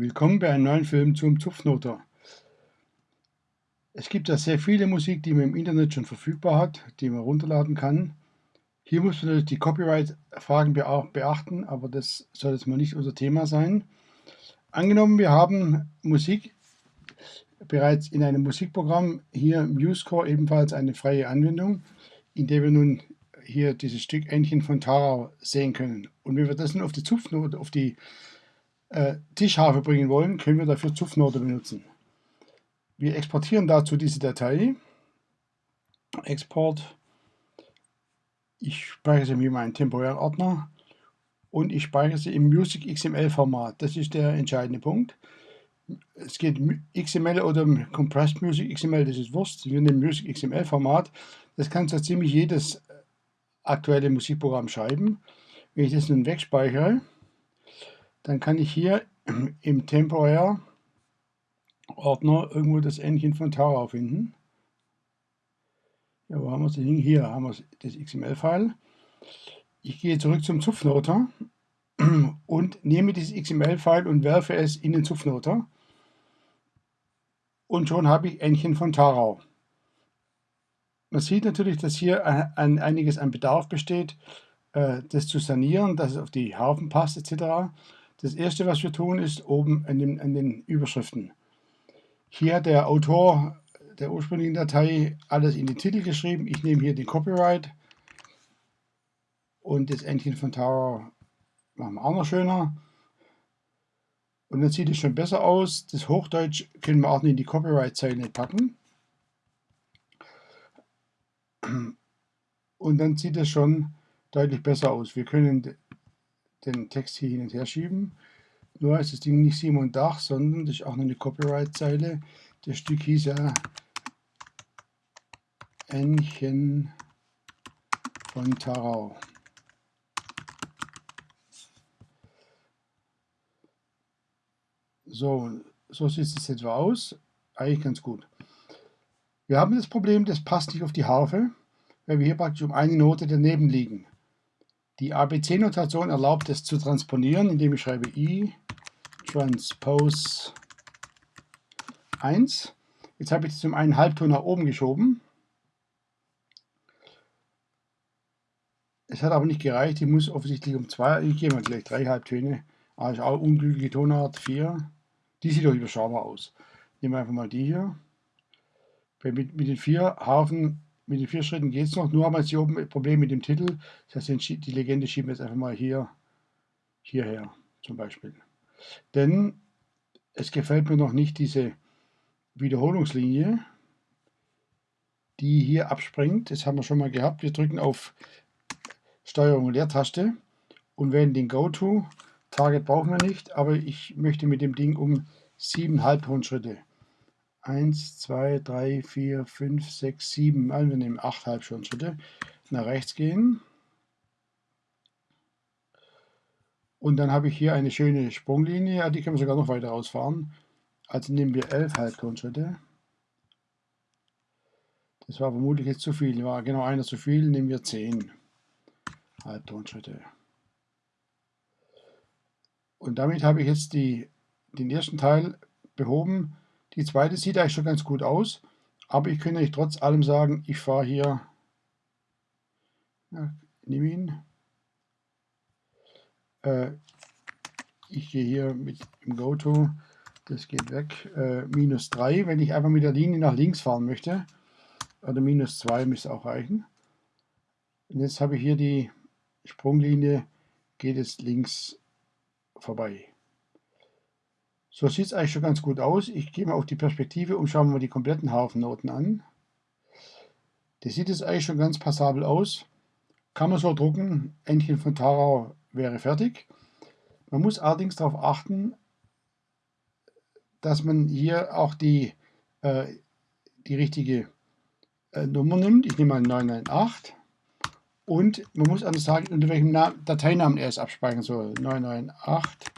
Willkommen bei einem neuen Film zum Zupfnoter. Es gibt ja sehr viele Musik, die man im Internet schon verfügbar hat, die man runterladen kann. Hier muss man natürlich die Copyright-Fragen beachten, aber das soll jetzt mal nicht unser Thema sein. Angenommen, wir haben Musik bereits in einem Musikprogramm, hier MuseScore ebenfalls eine freie Anwendung, in der wir nun hier dieses Stück Entchen von Tarau sehen können. Und wenn wir das nun auf die Zupfnote, auf die äh, Tischharfe bringen wollen, können wir dafür Zupfnote benutzen. Wir exportieren dazu diese Datei. Export. Ich speichere sie mir meinen temporären Ordner und ich speichere sie im Music XML Format. Das ist der entscheidende Punkt. Es geht XML oder Compressed Music XML, das ist Wurst. Wir nehmen Music XML Format. Das kann so ziemlich jedes aktuelle Musikprogramm schreiben. Wenn ich das nun wegspeichere, dann kann ich hier im temporär Ordner irgendwo das Endchen von Tara finden. Ja, wo haben wir es denn? Hier haben wir das XML-File. Ich gehe zurück zum Zupfnoter und nehme dieses XML-File und werfe es in den Zupfnoter. Und schon habe ich Endchen von Tarau. Man sieht natürlich, dass hier ein, einiges an Bedarf besteht, äh, das zu sanieren, dass es auf die Harfen passt etc. Das erste, was wir tun, ist oben an den, an den Überschriften. Hier hat der Autor der ursprünglichen Datei alles in den Titel geschrieben. Ich nehme hier den Copyright und das Endchen von Tower machen wir auch noch schöner. Und dann sieht es schon besser aus. Das Hochdeutsch können wir auch in die Copyright-Zeile packen. Und dann sieht es schon deutlich besser aus. Wir können den Text hier hin und her schieben. Nur ist das Ding nicht Simon Dach, sondern das ist auch noch eine Copyright-Zeile. Das Stück hieß ja Ännchen von Tarau. So, so sieht es etwa aus. Eigentlich ganz gut. Wir haben das Problem, das passt nicht auf die Harfe, weil wir hier praktisch um eine Note daneben liegen. Die ABC-Notation erlaubt es zu transponieren, indem ich schreibe i transpose 1. Jetzt habe ich das um einen Halbton nach oben geschoben. Es hat aber nicht gereicht, ich muss offensichtlich um zwei, ich gehe mal gleich drei Halbtöne. Also auch unglückliche Tonart 4. Die sieht doch überschaubar aus. Nehmen wir einfach mal die hier. Mit, mit den vier Hafen mit den vier Schritten geht es noch, nur haben wir jetzt hier oben ein Problem mit dem Titel. Das heißt, die Legende schieben wir jetzt einfach mal hier, hierher zum Beispiel. Denn es gefällt mir noch nicht diese Wiederholungslinie, die hier abspringt. Das haben wir schon mal gehabt. Wir drücken auf Steuerung und Leertaste und wählen den Go-To. Target brauchen wir nicht, aber ich möchte mit dem Ding um 7 Halbtonschritte 1, 2, 3, 4, 5, 6, 7, also wir nehmen 8 Halbstundschritte, nach rechts gehen. Und dann habe ich hier eine schöne Sprunglinie, die können wir sogar noch weiter ausfahren. Also nehmen wir 11 Halbtonschritte. Das war vermutlich jetzt zu viel, war genau einer zu viel, nehmen wir 10 Halbtonschritte. Und damit habe ich jetzt die, den ersten Teil behoben. Die zweite sieht eigentlich schon ganz gut aus, aber ich könnte euch trotz allem sagen, ich fahre hier, ja, nehme ihn, äh, ich gehe hier mit dem GoTo, das geht weg, äh, minus 3, wenn ich einfach mit der Linie nach links fahren möchte, oder minus 2 müsste auch reichen. Und jetzt habe ich hier die Sprunglinie, geht es links vorbei. So sieht es eigentlich schon ganz gut aus. Ich gehe mal auf die Perspektive und schaue mir die kompletten Hafennoten an. Das sieht jetzt eigentlich schon ganz passabel aus. Kann man so drucken. Entchen von Tarau wäre fertig. Man muss allerdings darauf achten, dass man hier auch die, äh, die richtige äh, Nummer nimmt. Ich nehme mal 998. Und man muss anders sagen, unter welchem Dateinamen er es abspeichern soll. 998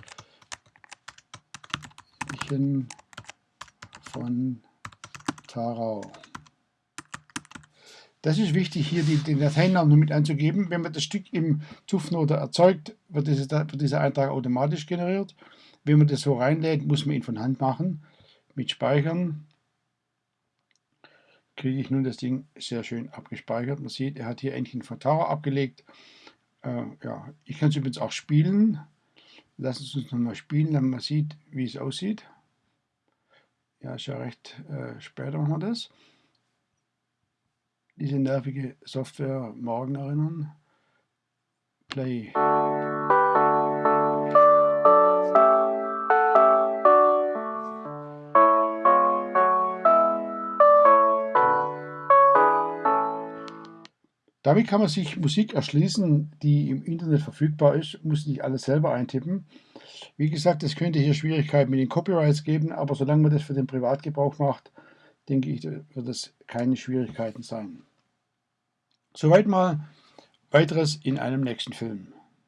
Märchen von Tarau. Das ist wichtig, hier die, den Dateinamen mit anzugeben. Wenn man das Stück im Zupfnoter erzeugt, wird, dieses, wird dieser Eintrag automatisch generiert. Wenn man das so reinlädt, muss man ihn von Hand machen. Mit Speichern kriege ich nun das Ding sehr schön abgespeichert. Man sieht, er hat hier endlich einen Vertauer abgelegt. Äh, ja, ich kann es übrigens auch spielen. Lassen Sie uns nochmal spielen, damit man sieht, wie es aussieht. Ja, ist ja recht äh, später machen wir das. Diese nervige Software morgen erinnern. Play. Damit kann man sich Musik erschließen, die im Internet verfügbar ist, muss nicht alles selber eintippen. Wie gesagt, es könnte hier Schwierigkeiten mit den Copyrights geben, aber solange man das für den Privatgebrauch macht, denke ich, wird das keine Schwierigkeiten sein. Soweit mal weiteres in einem nächsten Film.